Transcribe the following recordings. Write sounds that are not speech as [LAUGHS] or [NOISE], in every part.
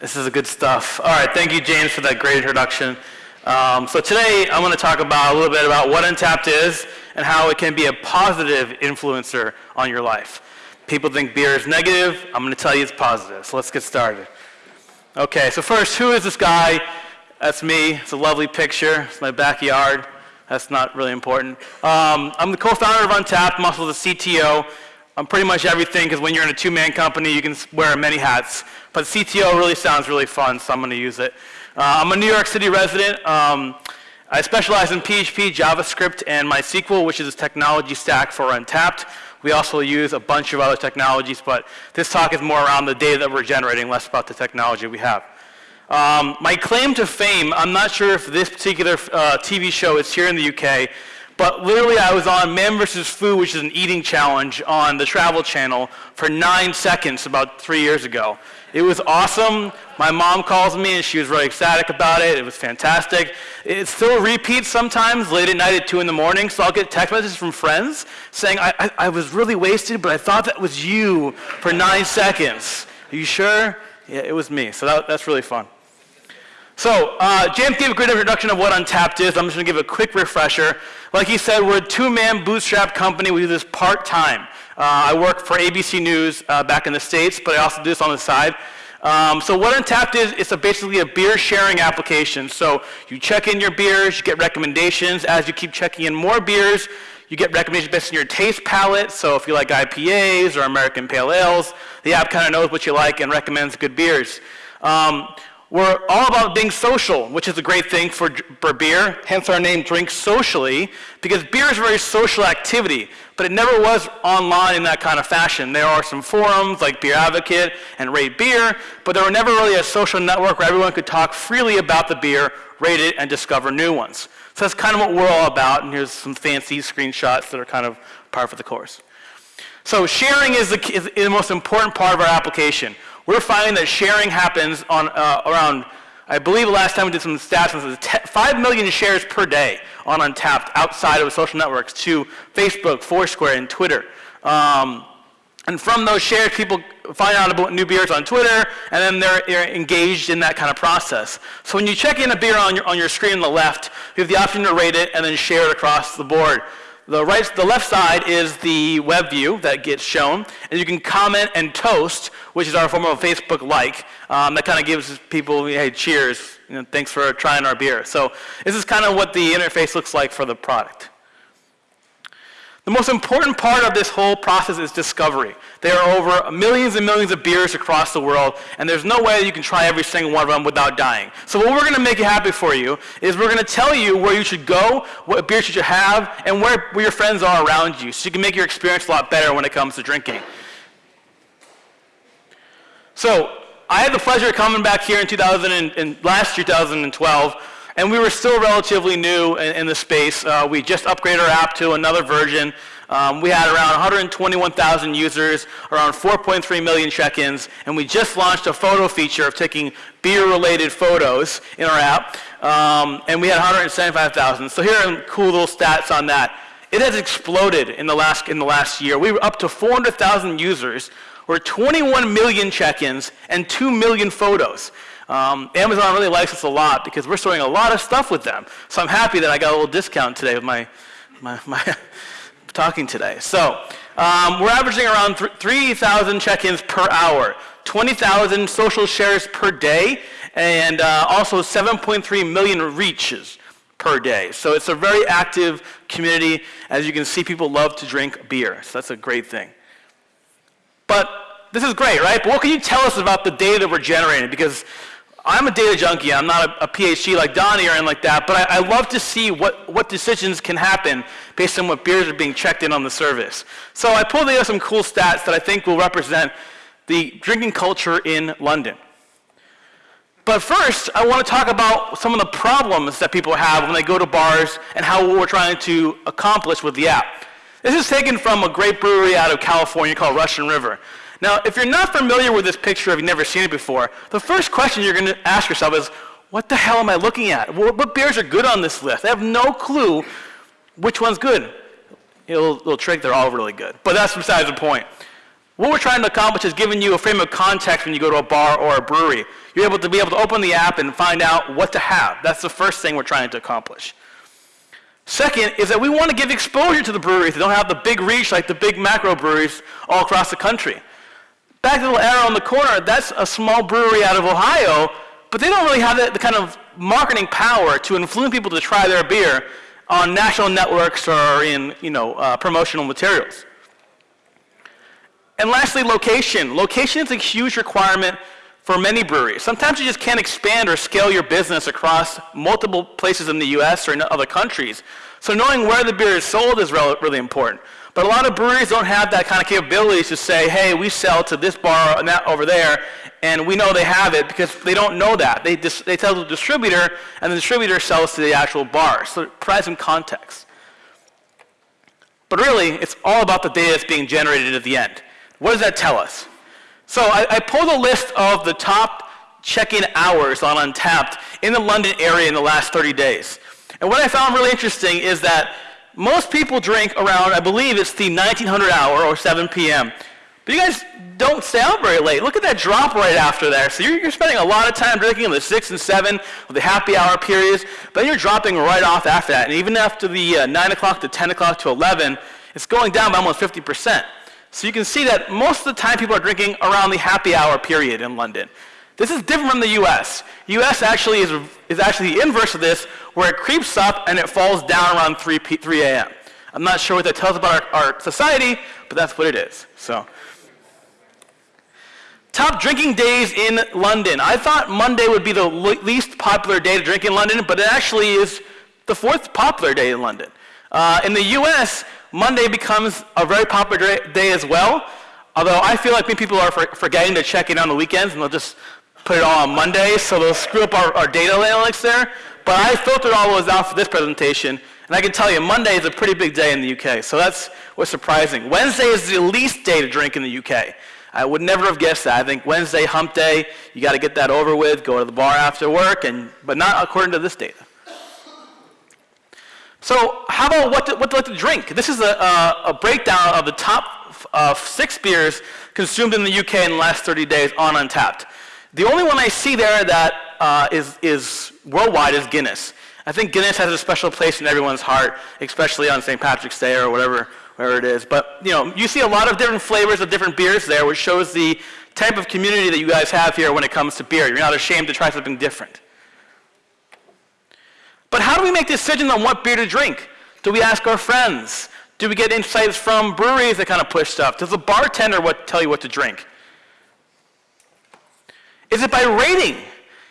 This is good stuff. All right, thank you, James, for that great introduction. Um, so today I'm going to talk about a little bit about what Untappd is and how it can be a positive influencer on your life. People think beer is negative. I'm going to tell you it's positive. So let's get started. Okay, so first, who is this guy? That's me. It's a lovely picture. It's my backyard. That's not really important. Um, I'm the co-founder of Untappd. I'm also the CTO. I'm pretty much everything because when you're in a two-man company, you can wear many hats. But CTO really sounds really fun, so I'm going to use it. Uh, I'm a New York City resident. Um, I specialize in PHP, JavaScript, and MySQL, which is a technology stack for Untappd. We also use a bunch of other technologies, but this talk is more around the data that we're generating, less about the technology we have. Um, my claim to fame, I'm not sure if this particular uh, TV show is here in the UK, but literally I was on Man vs. Food, which is an eating challenge on the Travel Channel for nine seconds about three years ago. It was awesome. My mom calls me and she was really ecstatic about it. It was fantastic. It still repeats sometimes late at night at 2 in the morning, so I'll get text messages from friends saying, I, I, I was really wasted, but I thought that was you for nine seconds. Are you sure? Yeah, it was me. So that, that's really fun. So uh, James gave a great introduction of what Untappd is. I'm just going to give a quick refresher. Like he said, we're a two-man bootstrap company. We do this part-time. Uh, I work for ABC News uh, back in the States, but I also do this on the side. Um, so what Untappd is, it's a basically a beer sharing application. So you check in your beers, you get recommendations. As you keep checking in more beers, you get recommendations based on your taste palette. So if you like IPAs or American Pale Ales, the app kind of knows what you like and recommends good beers. Um, we're all about being social, which is a great thing for, for beer, hence our name, Drink Socially, because beer is a very social activity, but it never was online in that kind of fashion. There are some forums like Beer Advocate and Rate Beer, but there were never really a social network where everyone could talk freely about the beer, rate it, and discover new ones. So that's kind of what we're all about, and here's some fancy screenshots that are kind of par for the course. So sharing is the, is the most important part of our application we're finding that sharing happens on uh, around, I believe last time we did some stats, was 5 million shares per day on Untappd outside of social networks to Facebook, Foursquare, and Twitter. Um, and from those shares, people find out about new beers on Twitter, and then they're, they're, engaged in that kind of process. So when you check in a beer on your, on your screen on the left, you have the option to rate it and then share it across the board. The, right, the left side is the web view that gets shown, and you can comment and toast, which is our form of Facebook like. Um, that kind of gives people, hey, cheers, you know, thanks for trying our beer. So this is kind of what the interface looks like for the product. The most important part of this whole process is discovery. There are over millions and millions of beers across the world, and there's no way you can try every single one of them without dying. So what we're going to make it happy for you is we're going to tell you where you should go, what beers you should have, and where, where your friends are around you, so you can make your experience a lot better when it comes to drinking. So I had the pleasure of coming back here in 2000 and, and last 2012 and we were still relatively new in, in the space. Uh, we just upgraded our app to another version. Um, we had around 121,000 users, around 4.3 million check-ins, and we just launched a photo feature of taking beer-related photos in our app, um, and we had 175,000. So here are cool little stats on that. It has exploded in the last, in the last year. We were up to 400,000 users, or 21 million check-ins, and 2 million photos. Um, Amazon really likes us a lot because we're storing a lot of stuff with them. So I'm happy that I got a little discount today with my, my, my [LAUGHS] talking today. So um, we're averaging around 3,000 check-ins per hour, 20,000 social shares per day, and uh, also 7.3 million reaches per day. So it's a very active community. As you can see, people love to drink beer. So that's a great thing. But this is great, right? But what can you tell us about the data that we're generating? Because I'm a data junkie. I'm not a, a PhD like Donnie or anything like that, but I, I, love to see what, what decisions can happen based on what beers are being checked in on the service. So I pulled together some cool stats that I think will represent the drinking culture in London. But first, I want to talk about some of the problems that people have when they go to bars and how we're trying to accomplish with the app. This is taken from a great brewery out of California called Russian River. Now, if you're not familiar with this picture, if you've never seen it before, the first question you're going to ask yourself is, what the hell am I looking at? What, beers are good on this list? I have no clue which one's good. It'll, it'll trick, they're all really good. But that's besides the point. What we're trying to accomplish is giving you a frame of context when you go to a bar or a brewery. You're able to be able to open the app and find out what to have. That's the first thing we're trying to accomplish. Second is that we want to give exposure to the breweries that don't have the big reach like the big macro breweries all across the country. Back little arrow in the corner, that's a small brewery out of Ohio, but they don't really have the, the kind of marketing power to influence people to try their beer on national networks or in you know, uh, promotional materials. And lastly, location. Location is a huge requirement for many breweries. Sometimes you just can't expand or scale your business across multiple places in the US or in other countries. So knowing where the beer is sold is really important. But a lot of breweries don't have that kind of capability to say, hey, we sell to this bar and that over there, and we know they have it because they don't know that. They, dis- they tell the distributor, and the distributor sells to the actual bar. So it provides some context. But really, it's all about the data that's being generated at the end. What does that tell us? So I, I pulled a list of the top check-in hours on Untappd in the London area in the last 30 days. And what I found really interesting is that most people drink around, I believe it's the 1900 hour or 7 p.m. But you guys don't stay out very late. Look at that drop right after there. So you're, you're spending a lot of time drinking in the 6 and 7 with the happy hour periods, but then you're dropping right off after that. And even after the uh, 9 o'clock to 10 o'clock to 11, it's going down by almost 50%. So you can see that most of the time people are drinking around the happy hour period in London. This is different from the US. US actually is, is actually the inverse of this, where it creeps up and it falls down around 3, 3 a.m. I'm not sure what that tells about our, our society, but that's what it is. So, Top drinking days in London. I thought Monday would be the least popular day to drink in London, but it actually is the fourth popular day in London. Uh, in the US, Monday becomes a very popular day as well. Although I feel like many people are forgetting to check in on the weekends and they'll just put it all on Monday, so they'll screw up our, our data analytics there. But I filtered all those out for this presentation, and I can tell you Monday is a pretty big day in the UK, so that's what's surprising. Wednesday is the least day to drink in the UK. I would never have guessed that. I think Wednesday, hump day, you got to get that over with, go to the bar after work, and, but not according to this data. So how about what to, what to to drink? This is a, a, a breakdown of the top uh, six beers consumed in the UK in the last 30 days on Untappd. The only one I see there that uh, is is worldwide is Guinness. I think Guinness has a special place in everyone's heart, especially on St. Patrick's Day or whatever, wherever it is. But you know, you see a lot of different flavors of different beers there, which shows the type of community that you guys have here when it comes to beer. You're not ashamed to try something different. But how do we make decisions on what beer to drink? Do we ask our friends? Do we get insights from breweries that kind of push stuff? Does the bartender what, tell you what to drink? Is it by rating?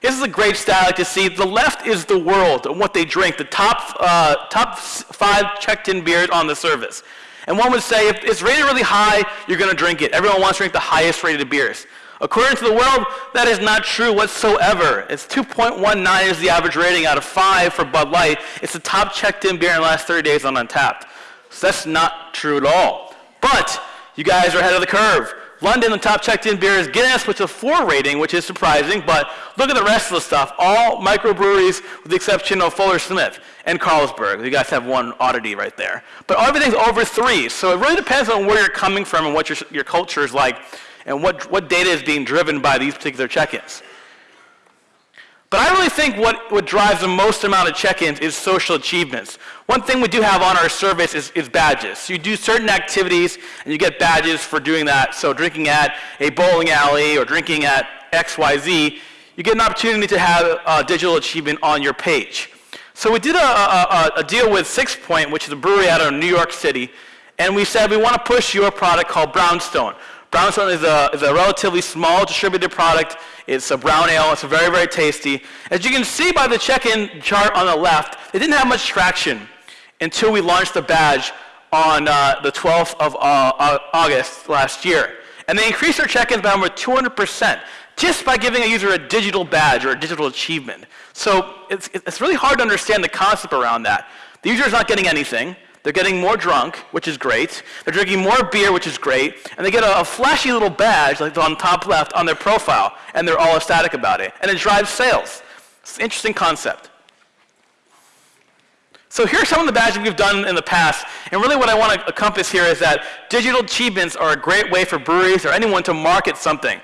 This is a great stat I like to see. The left is the world and what they drink, the top, uh, top five checked-in beers on the service. And one would say if it's rated really high, you're going to drink it. Everyone wants to drink the highest rated beers. According to the world, that is not true whatsoever. It's 2.19 is the average rating out of 5 for Bud Light. It's the top checked-in beer in the last 30 days on Untappd. So that's not true at all. But you guys are ahead of the curve. London, the top checked-in beer is Guinness, which is a 4 rating, which is surprising. But look at the rest of the stuff. All microbreweries, with the exception of Fuller Smith and Carlsberg. You guys have one oddity right there. But everything's over 3. So it really depends on where you're coming from and what your, your culture is like and what, what data is being driven by these particular check-ins. But I really think what, what drives the most amount of check-ins is social achievements. One thing we do have on our service is, is badges. So you do certain activities and you get badges for doing that. So drinking at a bowling alley or drinking at XYZ, you get an opportunity to have a digital achievement on your page. So we did a, a, a deal with Sixpoint, which is a brewery out of New York City, and we said we want to push your product called Brownstone. Brownstone is a, is a relatively small distributed product. It's a brown ale. It's very, very tasty. As you can see by the check-in chart on the left, it didn't have much traction until we launched the badge on uh, the 12th of uh, August last year. And they increased their check-ins by over 200% just by giving a user a digital badge or a digital achievement. So it's, it's really hard to understand the concept around that. The user is not getting anything. They're getting more drunk, which is great. They're drinking more beer, which is great. And they get a, a, flashy little badge, like on top left, on their profile, and they're all ecstatic about it. And it drives sales. It's an interesting concept. So here are some of the badges we've done in the past, and really what I want to encompass here is that digital achievements are a great way for breweries or anyone to market something.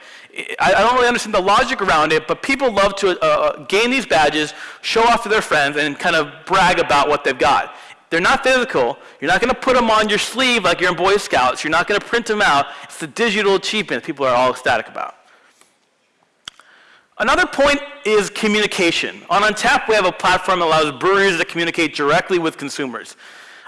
I, I don't really understand the logic around it, but people love to uh gain these badges, show off to their friends, and kind of brag about what they've got. They're not physical. You're not going to put them on your sleeve like you're in Boy Scouts. You're not going to print them out. It's the digital achievement people are all ecstatic about. Another point is communication. On Untappd, we have a platform that allows breweries to communicate directly with consumers.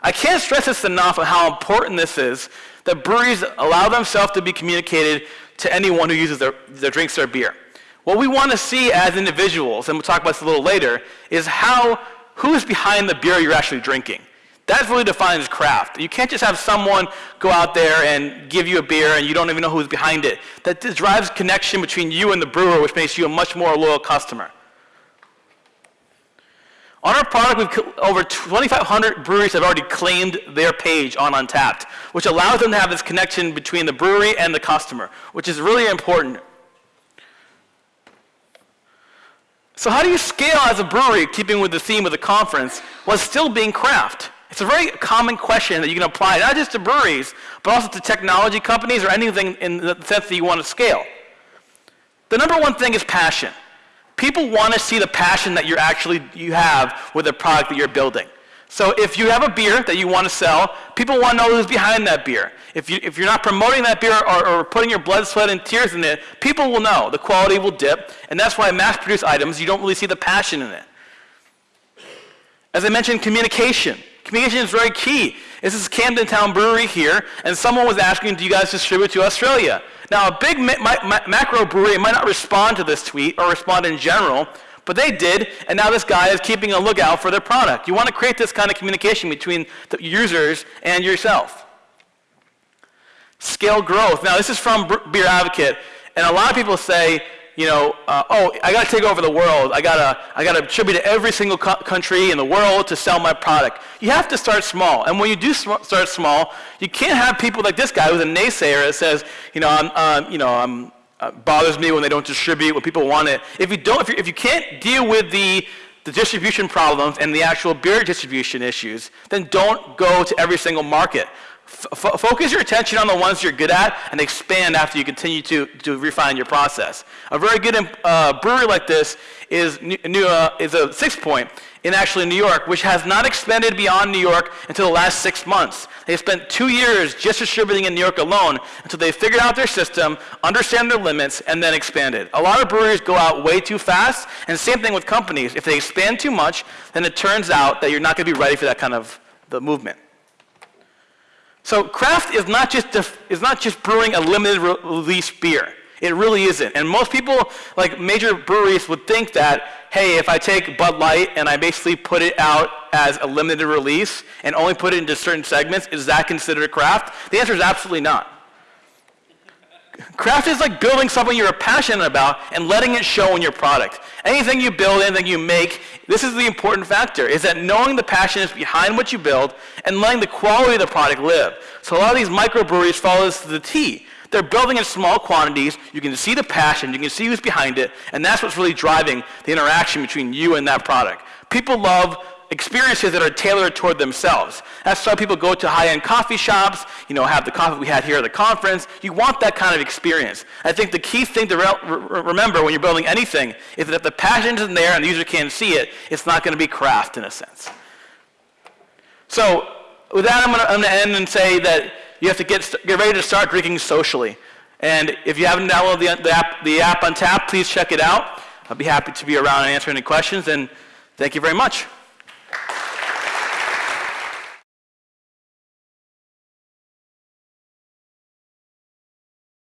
I can't stress this enough on how important this is, that breweries allow themselves to be communicated to anyone who uses their, their drinks their beer. What we want to see as individuals, and we'll talk about this a little later, is how, who's behind the beer you're actually drinking. That really defines craft. You can't just have someone go out there and give you a beer and you don't even know who's behind it. That drives connection between you and the brewer, which makes you a much more loyal customer. On our product, we've over 2,500 breweries have already claimed their page on Untappd, which allows them to have this connection between the brewery and the customer, which is really important. So how do you scale as a brewery, keeping with the theme of the conference, while still being craft? It's a very common question that you can apply not just to breweries, but also to technology companies or anything in the sense that you want to scale. The number one thing is passion. People want to see the passion that you're actually you have with the product that you're building. So if you have a beer that you want to sell, people want to know who's behind that beer. If, you, if you're not promoting that beer or, or, putting your blood, sweat, and tears in it, people will know. The quality will dip. And that's why mass-produced items, you don't really see the passion in it. As I mentioned, communication. Communication is very key. This is Camden Town Brewery here, and someone was asking, do you guys distribute to Australia? Now, a big ma ma macro brewery might not respond to this tweet or respond in general, but they did, and now this guy is keeping a lookout for their product. You want to create this kind of communication between the users and yourself. Scale growth. Now, this is from Beer Advocate, and a lot of people say, you know, uh, oh, I got to take over the world. I got to I got to tribute to every single co country in the world to sell my product. You have to start small. And when you do sm start small, you can't have people like this guy who's a naysayer that says, you know, I'm, you know, I'm, uh, bothers me when they don't distribute, when people want it. If you don't, if, if you can't deal with the the distribution problems and the actual beer distribution issues, then don't go to every single market focus your attention on the ones you're good at and expand after you continue to, to refine your process. A very good uh, brewery like this is, new, uh, is a Sixpoint in actually New York, which has not expanded beyond New York until the last six months. They spent two years just distributing in New York alone until they figured out their system, understand their limits, and then expanded. A lot of breweries go out way too fast, and same thing with companies. If they expand too much, then it turns out that you're not going to be ready for that kind of the movement. So craft is not just, is not just brewing a limited re release beer. It really isn't. And most people, like major breweries, would think that, hey, if I take Bud Light and I basically put it out as a limited release and only put it into certain segments, is that considered a craft? The answer is absolutely not. Craft is like building something you're passionate about and letting it show in your product. Anything you build, anything you make, this is the important factor, is that knowing the passion is behind what you build and letting the quality of the product live. So a lot of these microbreweries follow this to the T. They're building in small quantities, you can see the passion, you can see who's behind it, and that's what's really driving the interaction between you and that product. People love experiences that are tailored toward themselves. That's why people go to high-end coffee shops, you know, have the coffee we had here at the conference. You want that kind of experience. I think the key thing to re remember when you're building anything is that if the passion isn't there and the user can't see it, it's not going to be craft in a sense. So with that, I'm going to end and say that you have to get, get ready to start drinking socially. And if you haven't downloaded the, the, app, the app Untappd, please check it out. I'll be happy to be around and answer any questions. And thank you very much.